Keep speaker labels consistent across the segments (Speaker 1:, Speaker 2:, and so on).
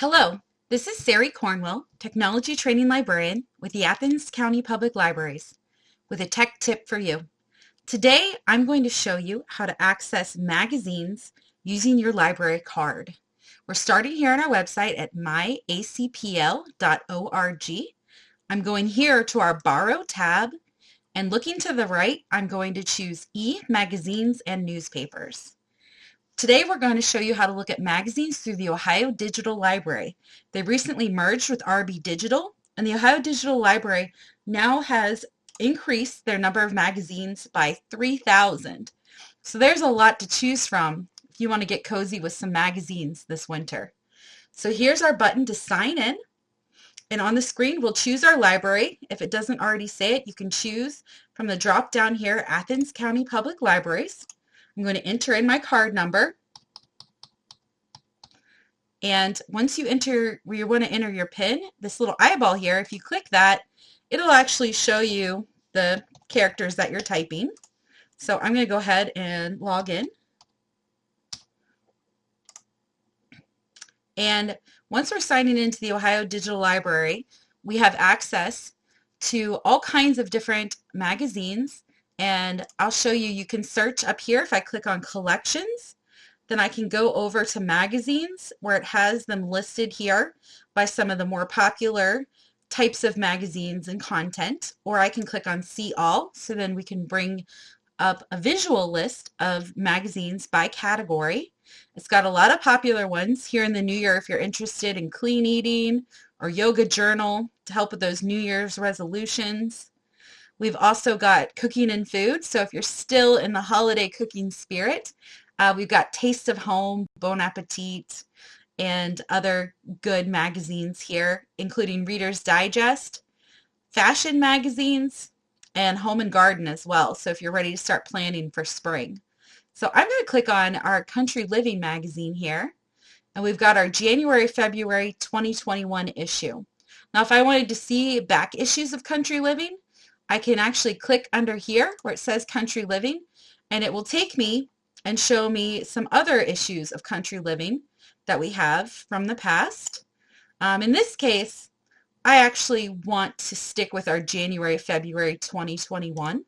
Speaker 1: Hello, this is Sari Cornwell, Technology Training Librarian with the Athens County Public Libraries, with a tech tip for you. Today, I'm going to show you how to access magazines using your library card. We're starting here on our website at myacpl.org. I'm going here to our Borrow tab, and looking to the right, I'm going to choose e-magazines and newspapers. Today we're going to show you how to look at magazines through the Ohio Digital Library. They recently merged with RB Digital and the Ohio Digital Library now has increased their number of magazines by 3,000. So there's a lot to choose from if you want to get cozy with some magazines this winter. So here's our button to sign in. And on the screen, we'll choose our library. If it doesn't already say it, you can choose from the drop down here, Athens County Public Libraries. I'm going to enter in my card number. And once you enter where you want to enter your PIN, this little eyeball here, if you click that, it'll actually show you the characters that you're typing. So I'm going to go ahead and log in. And once we're signing into the Ohio Digital Library, we have access to all kinds of different magazines and I'll show you, you can search up here if I click on collections, then I can go over to magazines where it has them listed here by some of the more popular types of magazines and content, or I can click on see all, so then we can bring up a visual list of magazines by category. It's got a lot of popular ones here in the new year if you're interested in clean eating or yoga journal to help with those New Year's resolutions. We've also got cooking and food. So if you're still in the holiday cooking spirit, uh, we've got Taste of Home, Bon Appetit, and other good magazines here, including Reader's Digest, fashion magazines, and Home and Garden as well. So if you're ready to start planning for spring. So I'm going to click on our Country Living magazine here. And we've got our January, February 2021 issue. Now if I wanted to see back issues of Country Living, I can actually click under here where it says country living and it will take me and show me some other issues of country living that we have from the past. Um, in this case, I actually want to stick with our January, February 2021.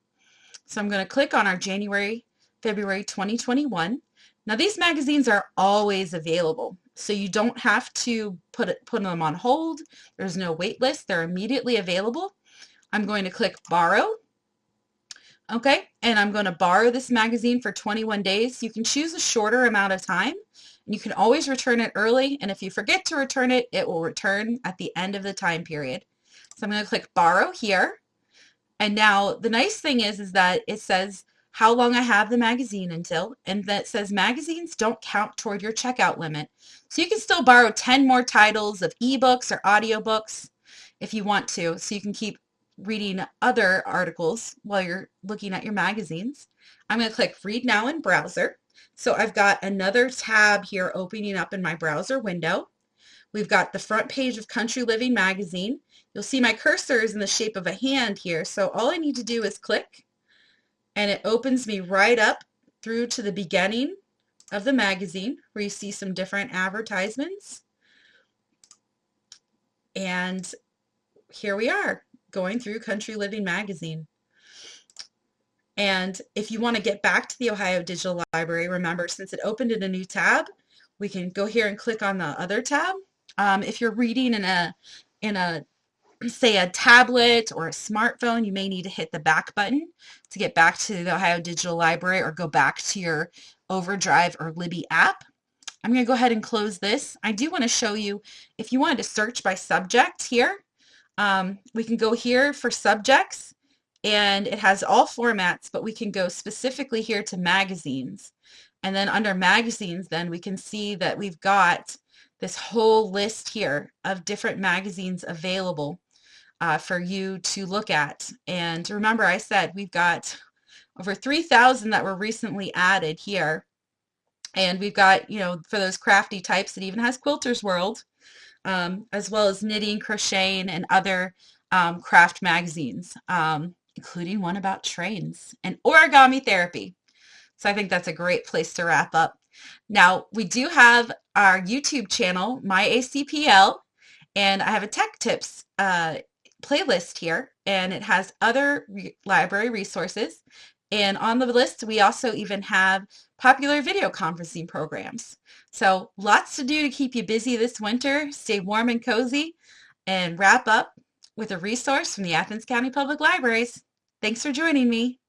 Speaker 1: So I'm going to click on our January, February 2021. Now these magazines are always available, so you don't have to put, it, put them on hold. There's no wait list. They're immediately available. I'm going to click borrow. Okay, and I'm going to borrow this magazine for 21 days. You can choose a shorter amount of time. You can always return it early, and if you forget to return it, it will return at the end of the time period. So I'm going to click borrow here. And now the nice thing is, is that it says how long I have the magazine until, and that says magazines don't count toward your checkout limit. So you can still borrow 10 more titles of ebooks or audiobooks if you want to, so you can keep reading other articles while you're looking at your magazines. I'm going to click Read Now in Browser. So I've got another tab here opening up in my browser window. We've got the front page of Country Living magazine. You'll see my cursor is in the shape of a hand here. So all I need to do is click and it opens me right up through to the beginning of the magazine where you see some different advertisements. And here we are going through Country Living magazine. And if you want to get back to the Ohio Digital Library, remember, since it opened in a new tab, we can go here and click on the other tab. Um, if you're reading in a, in a, say a tablet or a smartphone, you may need to hit the back button to get back to the Ohio Digital Library or go back to your Overdrive or Libby app. I'm going to go ahead and close this. I do want to show you, if you wanted to search by subject here, um, we can go here for subjects and it has all formats, but we can go specifically here to magazines. And then under magazines, then we can see that we've got this whole list here of different magazines available uh, for you to look at. And remember, I said we've got over 3,000 that were recently added here. And we've got, you know, for those crafty types, it even has Quilter's World um, as well as knitting, crocheting, and other um, craft magazines, um, including one about trains and origami therapy. So I think that's a great place to wrap up. Now, we do have our YouTube channel, My ACPL, and I have a tech tips uh, playlist here, and it has other re library resources. And on the list, we also even have popular video conferencing programs. So lots to do to keep you busy this winter. Stay warm and cozy and wrap up with a resource from the Athens County Public Libraries. Thanks for joining me.